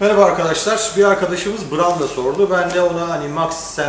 Merhaba arkadaşlar. Bir arkadaşımız Branda sordu. Ben de ona hani Maxim,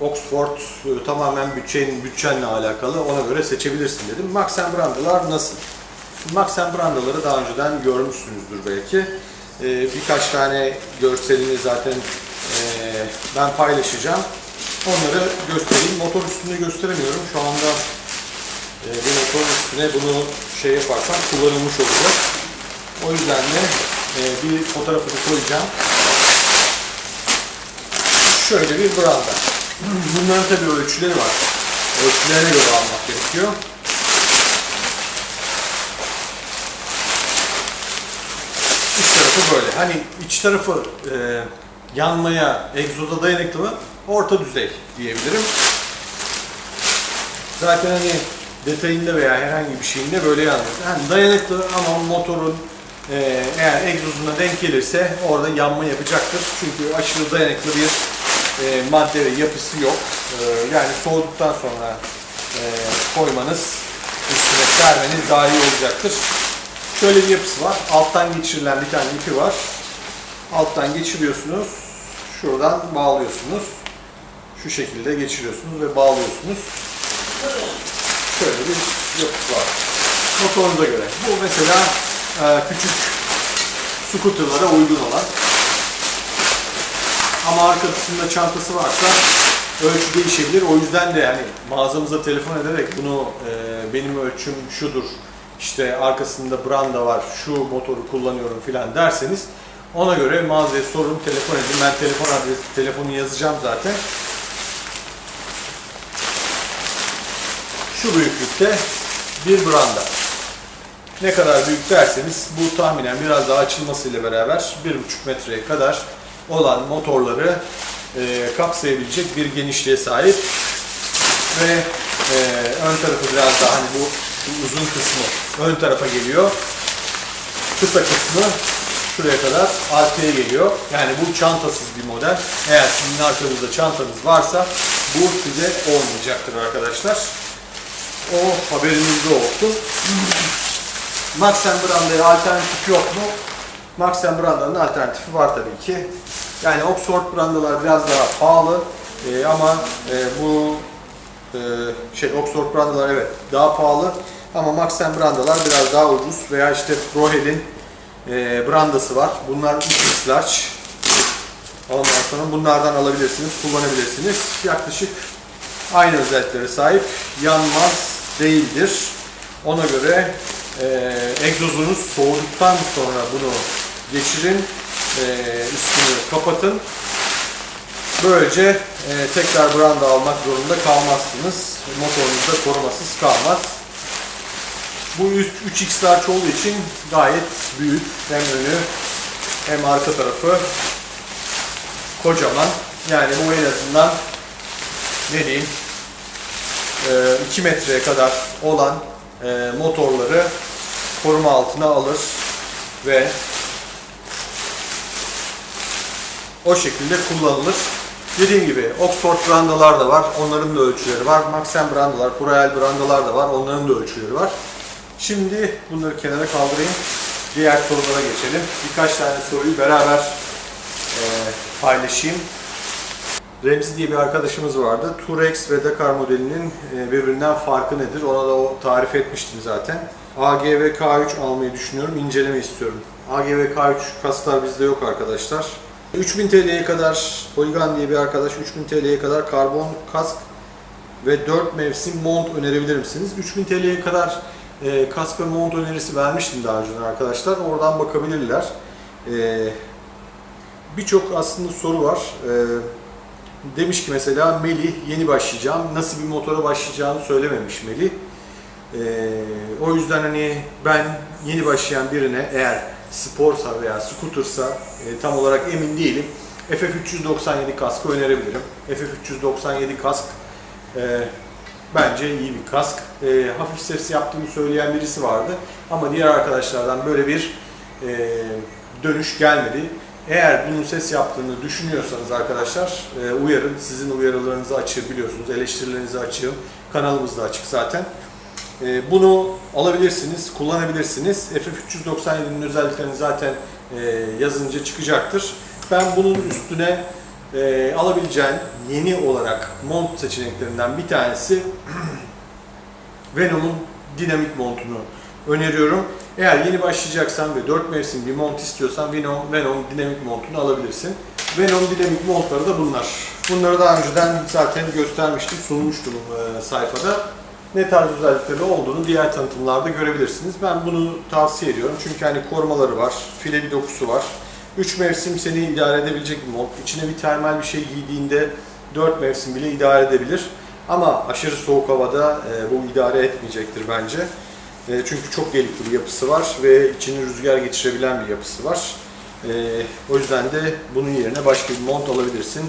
Oxford e, tamamen bütçenin bütçenle alakalı ona göre seçebilirsin dedim. Maxim Brandalar nasıl? Maxim Brandaları daha önceden görmüşsünüzdür belki. E, birkaç tane görselini zaten e, ben paylaşacağım. Onları göstereyim. Motor üstünde gösteremiyorum. Şu anda e, bu motorun üstüne bunu şey yaparsam kullanılmış olacak. O yüzden de e, bir fotoğrafını koyacağım. Şöyle bir branda. Bunların tabii ölçüleri var. Ölçülerine göre almak gerekiyor. İç tarafı böyle. Hani iç tarafı e, yanmaya, egzoza dayanıklı mı? Orta düzey diyebilirim. Zaten hani detayında veya herhangi bir şeyinde böyle yanmıyor. Yani dayanıklı ama motorun e, eğer egzozuna denk gelirse orada yanma yapacaktır. Çünkü aşırı dayanıklı bir e, madde ve yapısı yok. E, yani soğuduktan sonra e, koymanız, üstüne sermeniz daha iyi olacaktır. Şöyle bir yapısı var. Alttan geçirilen bir tane ipi var. Alttan geçiriyorsunuz. Şuradan bağlıyorsunuz. Şu şekilde geçiriyorsunuz ve bağlıyorsunuz. Şöyle bir yapısı var. Motorunuza göre. Bu mesela küçük scooterlara uygun olan. Ama arkasında çantası varsa ölçü değişebilir. O yüzden de yani mağazamıza telefon ederek bunu e, benim ölçüm şudur, işte arkasında branda var, şu motoru kullanıyorum filan derseniz ona göre mağazaya sorun, telefon edin. Ben telefon adresi, telefonu yazacağım zaten. Şu büyüklükte bir branda. Ne kadar büyük derseniz bu tahminen biraz daha açılmasıyla beraber 1,5 metreye kadar olan motorları e, kapsayabilecek bir genişliğe sahip ve e, ön tarafı biraz daha hani bu, bu uzun kısmı ön tarafa geliyor. Kısa kısmı şuraya kadar arkaya geliyor. Yani bu çantasız bir model. Eğer sizin arkanızda çantanız varsa bu size olmayacaktır arkadaşlar. O haberinizde olsun. Maxen Branda'ya alternatif yok mu? Maxen Branda'nın alternatifi var tabii ki. Yani Oxford Brandalar biraz daha pahalı Ee, ama e, bu e, şey Oxford Brandalar evet daha pahalı ama Maxen Brandalar biraz daha ucuz veya işte Prohead'in e, brandası var. Bunlar 3 large. Ondan sonra bunlardan alabilirsiniz, kullanabilirsiniz. Yaklaşık aynı özelliklere sahip. Yanmaz değildir. Ona göre e, egzozunuz soğuduktan sonra bunu geçirin. E, üstünü kapatın. Böylece e, tekrar branda almak zorunda kalmazsınız. Motorunuz da korumasız kalmaz. Bu 3x large olduğu için gayet büyük. Hem önü hem arka tarafı kocaman. Yani bu en azından ne diyeyim 2 metreye kadar olan e, motorları koruma altına alır ve o şekilde kullanılır. Dediğim gibi Oxford brandalar da var. Onların da ölçüleri var. Maxim brandalar, Proel brandalar da var. Onların da ölçüleri var. Şimdi bunları kenara kaldırayım. Diğer sorulara geçelim. Birkaç tane soruyu beraber e, paylaşayım. Remzi diye bir arkadaşımız vardı. Turex ve Dakar modelinin e, birbirinden farkı nedir? Ona da o tarif etmiştim zaten. AGV K3 almayı düşünüyorum. İnceleme istiyorum. AGV K3 kaslar bizde yok arkadaşlar. 3000 TL'ye kadar Polygon diye bir arkadaş 3000 TL'ye kadar karbon kask ve 4 mevsim mont önerebilir misiniz? 3000 TL'ye kadar e, kask ve mont önerisi vermiştim daha önceden arkadaşlar. Oradan bakabilirler. E, Birçok aslında soru var. E, demiş ki mesela Melih yeni başlayacağım. Nasıl bir motora başlayacağını söylememiş Melih. E, o yüzden hani ben yeni başlayan birine eğer sporsa veya scootersa e, tam olarak emin değilim. FF397 kaskı önerebilirim. FF397 kask e, bence iyi bir kask. E, hafif ses yaptığını söyleyen birisi vardı. Ama diğer arkadaşlardan böyle bir e, dönüş gelmedi. Eğer bunun ses yaptığını düşünüyorsanız arkadaşlar e, uyarın. Sizin uyarılarınızı açığım biliyorsunuz. Eleştirilerinizi açığım. Kanalımız da açık zaten. E, bunu alabilirsiniz, kullanabilirsiniz. FF397'nin özelliklerini zaten e, yazınca çıkacaktır. Ben bunun üstüne e, alabileceğin yeni olarak mont seçeneklerinden bir tanesi Venom'un dinamik montunu öneriyorum. Eğer yeni başlayacaksan ve 4 mevsim bir mont istiyorsan Venom, Venom dinamik montunu alabilirsin. Venom dinamik montları da bunlar. Bunları daha önceden zaten göstermiştim, sunmuştum e, sayfada. Ne tarz özellikleri olduğunu diğer tanıtımlarda görebilirsiniz. Ben bunu tavsiye ediyorum çünkü hani korumaları var, file bir dokusu var. 3 mevsim seni idare edebilecek bir mont. İçine bir termal bir şey giydiğinde 4 mevsim bile idare edebilir. Ama aşırı soğuk havada e, bu idare etmeyecektir bence. E, çünkü çok delikli bir yapısı var ve içini rüzgar geçirebilen bir yapısı var. E, o yüzden de bunun yerine başka bir mont alabilirsin.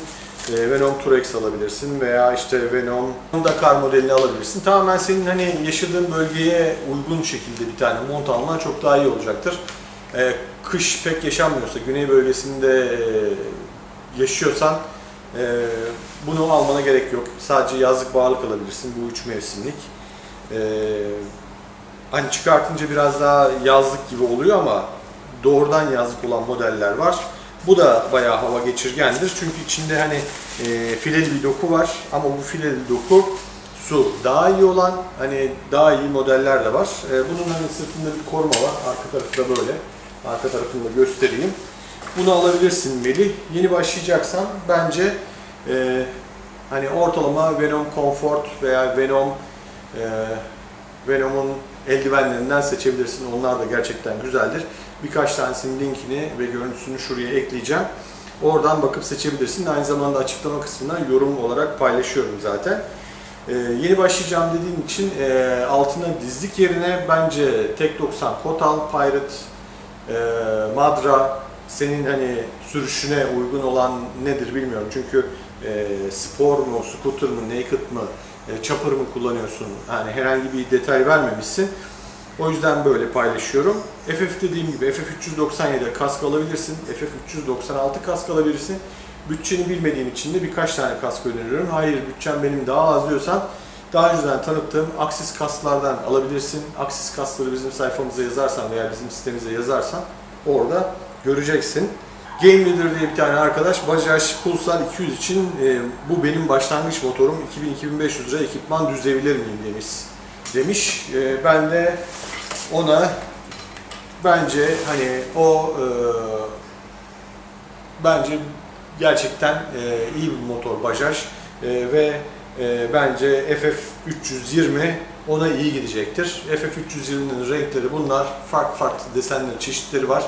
E, Venom Turex alabilirsin veya işte Venom Dakar modelini alabilirsin. Tamamen senin hani yaşadığın bölgeye uygun şekilde bir tane mont alman çok daha iyi olacaktır. Kış pek yaşanmıyorsa, güney bölgesinde yaşıyorsan bunu almana gerek yok. Sadece yazlık bağlık alabilirsin. Bu üç mevsimlik. E, hani çıkartınca biraz daha yazlık gibi oluyor ama doğrudan yazlık olan modeller var. Bu da bayağı hava geçirgendir. Çünkü içinde hani e, fileli bir doku var ama bu fileli doku su daha iyi olan hani daha iyi modeller de var. E, bunun hani sırtında bir koruma var. Arka tarafı da böyle. Arka tarafını da göstereyim. Bunu alabilirsin Melih. Yeni başlayacaksan bence e, hani ortalama Venom Comfort veya Venom e, Venom'un eldivenlerinden seçebilirsin. Onlar da gerçekten güzeldir. Birkaç tanesinin linkini ve görüntüsünü şuraya ekleyeceğim. Oradan bakıp seçebilirsin. Aynı zamanda açıklama kısmına yorum olarak paylaşıyorum zaten. Ee, yeni başlayacağım dediğim için e, altına dizlik yerine bence Tek 90 Kotal, Pirate, e, Madra senin hani sürüşüne uygun olan nedir bilmiyorum. Çünkü e, spor mu, scooter mı, naked mı, e, chopper mı kullanıyorsun? Yani herhangi bir detay vermemişsin. O yüzden böyle paylaşıyorum. FF dediğim gibi FF397 kask alabilirsin. FF396 kask alabilirsin. Bütçeni bilmediğim için de birkaç tane kask öneriyorum. Hayır bütçem benim daha az diyorsan daha önceden tanıttığım Axis kasklardan alabilirsin. Axis kaskları bizim sayfamıza yazarsan veya bizim sitemize yazarsan orada göreceksin. Game Leader diye bir tane arkadaş Bajaj Pulsar 200 için e, bu benim başlangıç motorum 2000-2500 lira ekipman düzebilir miyim demiş. Demiş. E, ben de ona bence hani o e, bence gerçekten e, iyi bir motor Bajaj e, ve e, bence FF320 ona iyi gidecektir. FF320'nin renkleri bunlar. Farklı farklı desenleri, çeşitleri var.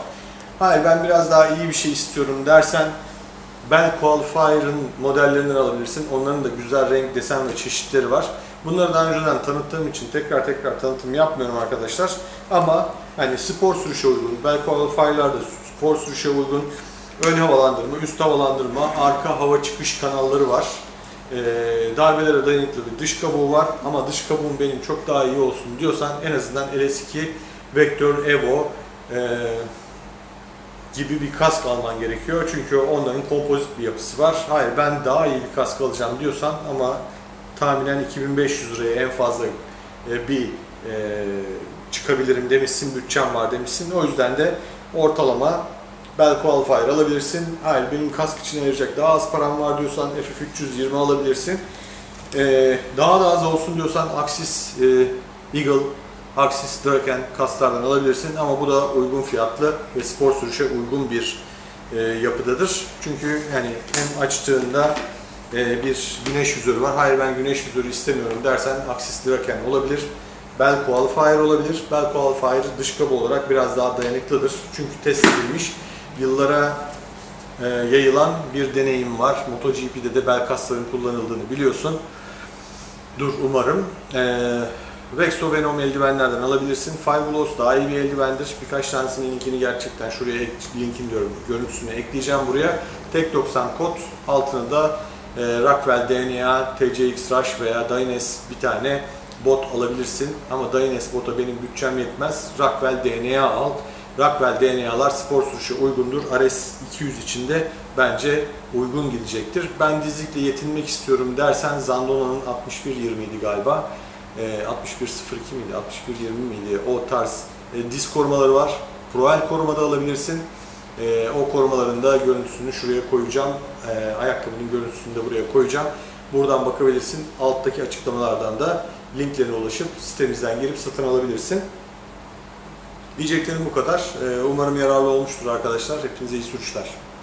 Hayır ben biraz daha iyi bir şey istiyorum dersen Bell Qualifier'ın modellerinden alabilirsin. Onların da güzel renk, desen ve çeşitleri var. Bunları daha önceden tanıttığım için tekrar tekrar tanıtım yapmıyorum arkadaşlar. Ama hani spor sürüşe uygun, Bell Qualifier'larda spor sürüşe uygun ön havalandırma, üst havalandırma, arka hava çıkış kanalları var. Ee, darbelere dayanıklı bir dış kabuğu var ama dış kabuğum benim çok daha iyi olsun diyorsan en azından LS2 Vector Evo e, gibi bir kask alman gerekiyor. Çünkü onların kompozit bir yapısı var. Hayır ben daha iyi bir kask alacağım diyorsan ama tahminen 2500 liraya en fazla e, bir e, çıkabilirim demişsin, bütçem var demişsin. O yüzden de ortalama Bell Qualifier alabilirsin. Hayır benim kask için ayıracak daha az param var diyorsan FF320 alabilirsin. Ee, daha da az olsun diyorsan Axis e, Eagle, Axis Draken kasklardan alabilirsin. Ama bu da uygun fiyatlı ve spor sürüşe uygun bir e, yapıdadır. Çünkü yani hem açtığında e, bir güneş yüzörü var. Hayır ben güneş yüzörü istemiyorum dersen Axis Draken olabilir. Bell Qualifier olabilir. Bell Qualifier dış kabı olarak biraz daha dayanıklıdır. Çünkü test edilmiş yıllara e, yayılan bir deneyim var. MotoGP'de de bel kasların kullanıldığını biliyorsun. Dur umarım. E, Vexo Venom eldivenlerden alabilirsin. Five Gloss daha iyi bir eldivendir. Birkaç tanesinin linkini gerçekten şuraya ek- linkin diyorum görüntüsünü ekleyeceğim buraya. Tek 90 kod altına da e, Rockwell DNA, TCX Rush veya Dynes bir tane bot alabilirsin. Ama Dynes bota benim bütçem yetmez. Rockwell DNA al. Rockwell DNA'lar spor sürüşe uygundur. RS 200 içinde bence uygun gidecektir. Ben dizlikle yetinmek istiyorum dersen Zandona'nın 6120 idi galiba. E, 6102 miydi, 6120 miydi? O tarz e, diz korumaları var. Proel koruma da alabilirsin. Ee, o korumaların da görüntüsünü şuraya koyacağım. Ee, ayakkabının görüntüsünü de buraya koyacağım. Buradan bakabilirsin. Alttaki açıklamalardan da linklerine ulaşıp sitemizden girip satın alabilirsin. Diyeceklerim bu kadar. Ee, umarım yararlı olmuştur arkadaşlar. Hepinize iyi sürüşler.